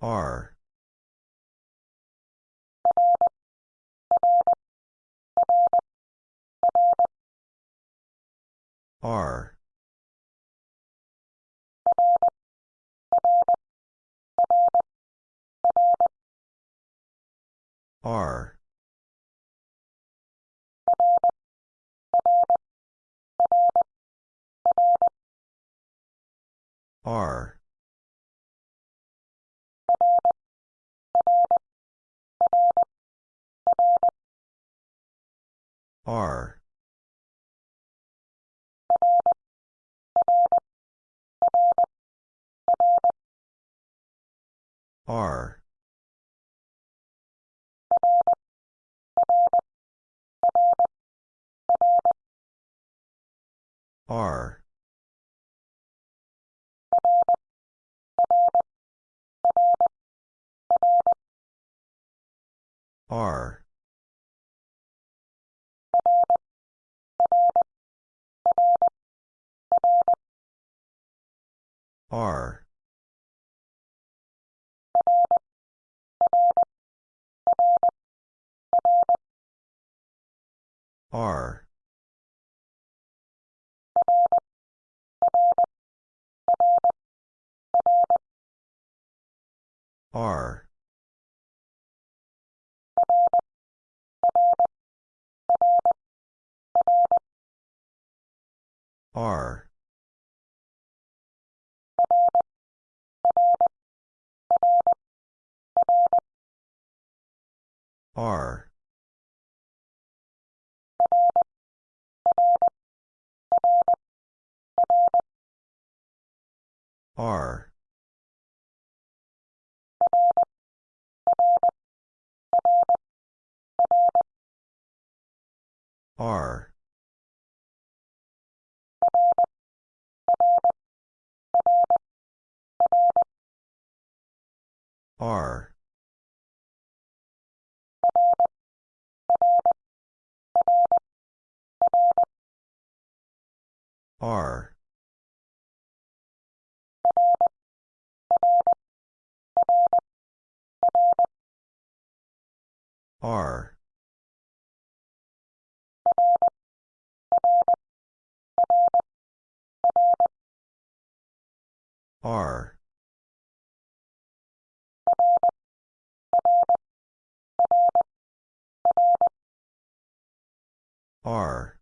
R. R. R R. R. R. R R. R. R R. R. R. R R. R. R R. R. R